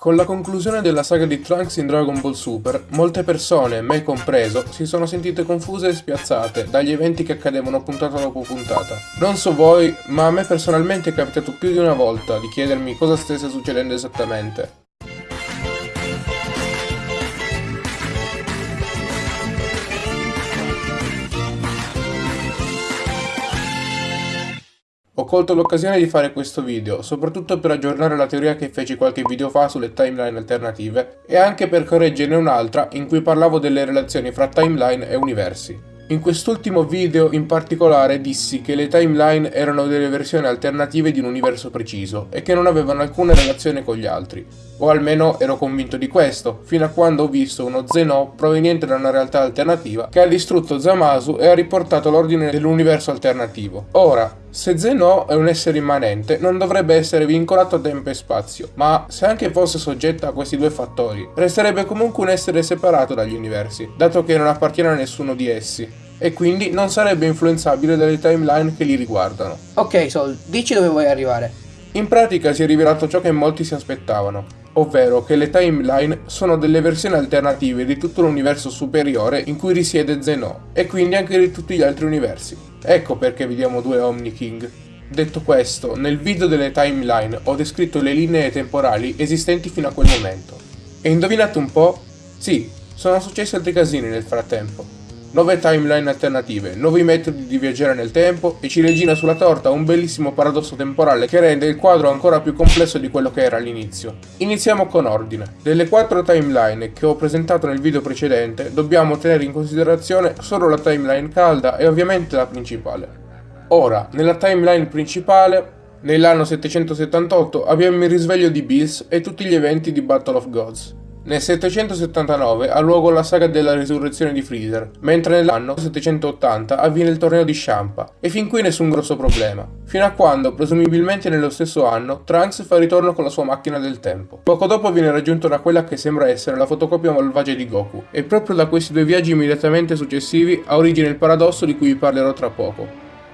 Con la conclusione della saga di Trunks in Dragon Ball Super, molte persone, me compreso, si sono sentite confuse e spiazzate dagli eventi che accadevano puntata dopo puntata. Non so voi, ma a me personalmente è capitato più di una volta di chiedermi cosa stesse succedendo esattamente. Colto l'occasione di fare questo video, soprattutto per aggiornare la teoria che feci qualche video fa sulle timeline alternative e anche per correggerne un'altra in cui parlavo delle relazioni fra timeline e universi. In quest'ultimo video in particolare dissi che le timeline erano delle versioni alternative di un universo preciso e che non avevano alcuna relazione con gli altri, o almeno ero convinto di questo, fino a quando ho visto uno Zeno proveniente da una realtà alternativa che ha distrutto Zamasu e ha riportato l'ordine dell'universo alternativo. Ora, se Zeno è un essere immanente, non dovrebbe essere vincolato a tempo e spazio, ma se anche fosse soggetto a questi due fattori, resterebbe comunque un essere separato dagli universi, dato che non appartiene a nessuno di essi e quindi non sarebbe influenzabile dalle timeline che li riguardano. Ok Sol, dici dove vuoi arrivare. In pratica si è rivelato ciò che molti si aspettavano, ovvero che le timeline sono delle versioni alternative di tutto l'universo superiore in cui risiede Zeno, e quindi anche di tutti gli altri universi. Ecco perché vediamo due Omni King. Detto questo, nel video delle timeline ho descritto le linee temporali esistenti fino a quel momento. E indovinate un po'? Sì, sono successi altri casini nel frattempo nuove timeline alternative, nuovi metodi di viaggiare nel tempo e ciliegina sulla torta un bellissimo paradosso temporale che rende il quadro ancora più complesso di quello che era all'inizio. Iniziamo con ordine. Delle quattro timeline che ho presentato nel video precedente, dobbiamo tenere in considerazione solo la timeline calda e ovviamente la principale. Ora, nella timeline principale Nell'anno 778 abbiamo il risveglio di Bills e tutti gli eventi di Battle of Gods. Nel 779 ha luogo la saga della risurrezione di Freezer, mentre nell'anno 780 avviene il torneo di Shampa, e fin qui nessun grosso problema. Fino a quando, presumibilmente nello stesso anno, Trunks fa ritorno con la sua macchina del tempo. Poco dopo viene raggiunto da quella che sembra essere la fotocopia malvagia di Goku, e proprio da questi due viaggi immediatamente successivi ha origine il paradosso di cui vi parlerò tra poco.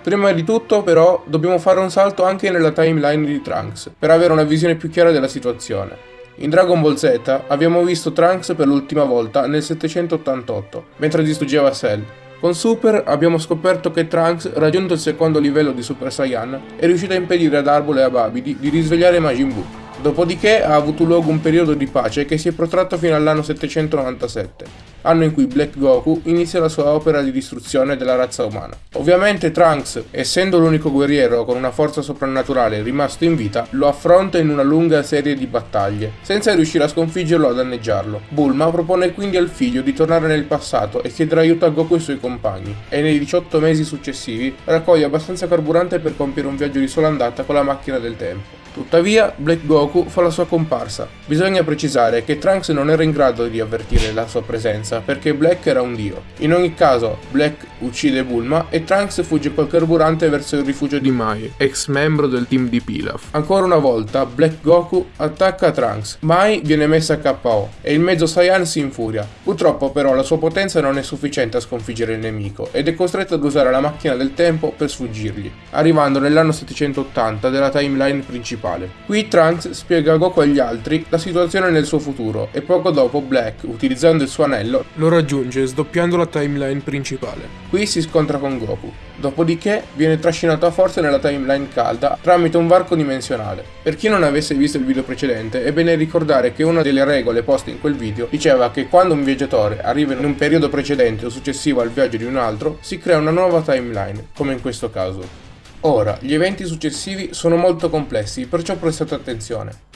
Prima di tutto, però, dobbiamo fare un salto anche nella timeline di Trunks, per avere una visione più chiara della situazione. In Dragon Ball Z abbiamo visto Trunks per l'ultima volta nel 788, mentre distruggeva Cell. Con Super abbiamo scoperto che Trunks, raggiunto il secondo livello di Super Saiyan, è riuscito a impedire ad Arbol e a Babidi di risvegliare Majin Buu. Dopodiché ha avuto luogo un periodo di pace che si è protratto fino all'anno 797 anno in cui Black Goku inizia la sua opera di distruzione della razza umana. Ovviamente Trunks, essendo l'unico guerriero con una forza soprannaturale rimasto in vita, lo affronta in una lunga serie di battaglie, senza riuscire a sconfiggerlo o a danneggiarlo. Bulma propone quindi al figlio di tornare nel passato e chiedere aiuto a Goku e ai suoi compagni, e nei 18 mesi successivi raccoglie abbastanza carburante per compiere un viaggio di sola andata con la macchina del tempo. Tuttavia, Black Goku fa la sua comparsa. Bisogna precisare che Trunks non era in grado di avvertire la sua presenza perché Black era un dio. In ogni caso, Black uccide Bulma e Trunks fugge col carburante verso il rifugio di Mai, ex membro del team di Pilaf. Ancora una volta, Black Goku attacca Trunks. Mai viene messa a KO e il mezzo Saiyan si infuria. Purtroppo però la sua potenza non è sufficiente a sconfiggere il nemico ed è costretto ad usare la macchina del tempo per sfuggirgli, arrivando nell'anno 780 della timeline principale. Qui Trunks spiega a Goku e agli altri la situazione nel suo futuro e poco dopo Black, utilizzando il suo anello, lo raggiunge sdoppiando la timeline principale. Qui si scontra con Goku. Dopodiché viene trascinato a forza nella timeline calda tramite un varco dimensionale. Per chi non avesse visto il video precedente è bene ricordare che una delle regole poste in quel video diceva che quando un viaggiatore arriva in un periodo precedente o successivo al viaggio di un altro si crea una nuova timeline, come in questo caso. Ora, gli eventi successivi sono molto complessi, perciò prestate attenzione.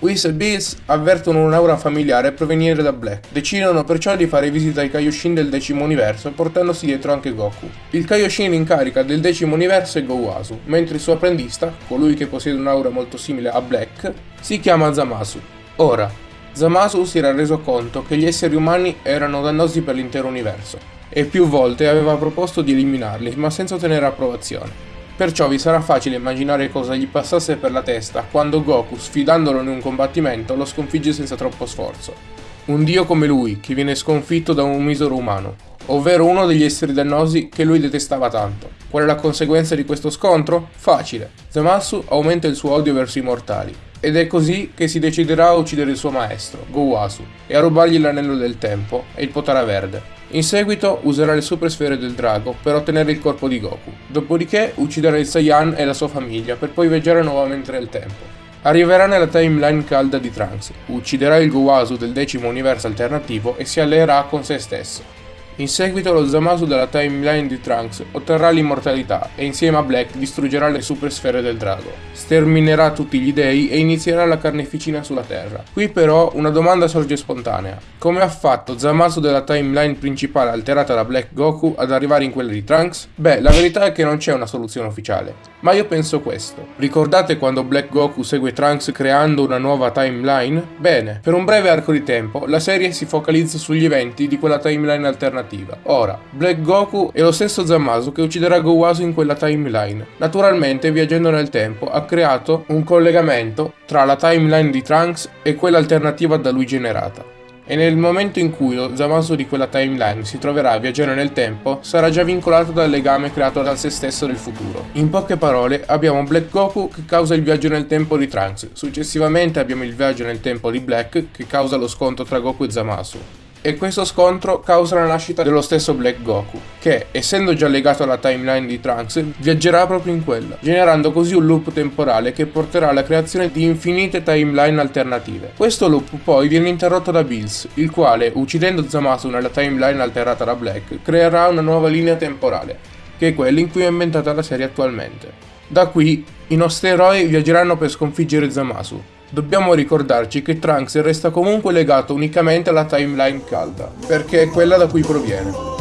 Whis e Bills avvertono un'aura familiare proveniente da Black, decidono perciò di fare visita ai Kaioshin del decimo universo portandosi dietro anche Goku. Il Kaioshin in carica del decimo universo è Gouasu, mentre il suo apprendista, colui che possiede un'aura molto simile a Black, si chiama Zamasu. Ora, Zamasu si era reso conto che gli esseri umani erano dannosi per l'intero universo, e più volte aveva proposto di eliminarli, ma senza ottenere approvazione. Perciò vi sarà facile immaginare cosa gli passasse per la testa quando Goku, sfidandolo in un combattimento, lo sconfigge senza troppo sforzo. Un dio come lui, che viene sconfitto da un misero umano, ovvero uno degli esseri dannosi che lui detestava tanto. Qual è la conseguenza di questo scontro? Facile. Zamasu aumenta il suo odio verso i mortali. Ed è così che si deciderà a uccidere il suo maestro, Gowasu, e a rubargli l'anello del tempo e il potara verde. In seguito userà le super sfere del drago per ottenere il corpo di Goku, dopodiché ucciderà il Saiyan e la sua famiglia per poi viaggiare nuovamente nel tempo. Arriverà nella timeline calda di Trunks, ucciderà il Gowasu del decimo universo alternativo e si alleerà con se stesso. In seguito lo Zamasu della timeline di Trunks otterrà l'immortalità e insieme a Black distruggerà le super sfere del drago, sterminerà tutti gli dei e inizierà la carneficina sulla Terra. Qui però una domanda sorge spontanea. Come ha fatto Zamasu della timeline principale alterata da Black Goku ad arrivare in quella di Trunks? Beh, la verità è che non c'è una soluzione ufficiale, ma io penso questo. Ricordate quando Black Goku segue Trunks creando una nuova timeline? Bene, per un breve arco di tempo la serie si focalizza sugli eventi di quella timeline alternativa alternativa. Ora, Black Goku è lo stesso Zamasu che ucciderà Gowasu in quella timeline. Naturalmente, viaggiando nel tempo, ha creato un collegamento tra la timeline di Trunks e quella alternativa da lui generata e nel momento in cui lo Zamasu di quella timeline si troverà a viaggiare nel tempo, sarà già vincolato dal legame creato da se stesso nel futuro. In poche parole, abbiamo Black Goku che causa il viaggio nel tempo di Trunks, successivamente abbiamo il viaggio nel tempo di Black che causa lo scontro tra Goku e Zamasu e questo scontro causa la nascita dello stesso Black Goku, che, essendo già legato alla timeline di Trunks, viaggerà proprio in quella, generando così un loop temporale che porterà alla creazione di infinite timeline alternative. Questo loop poi viene interrotto da Bills, il quale, uccidendo Zamasu nella timeline alterata da Black, creerà una nuova linea temporale, che è quella in cui è ambientata la serie attualmente. Da qui, i nostri eroi viaggeranno per sconfiggere Zamasu, Dobbiamo ricordarci che Trunks resta comunque legato unicamente alla timeline calda, perché è quella da cui proviene.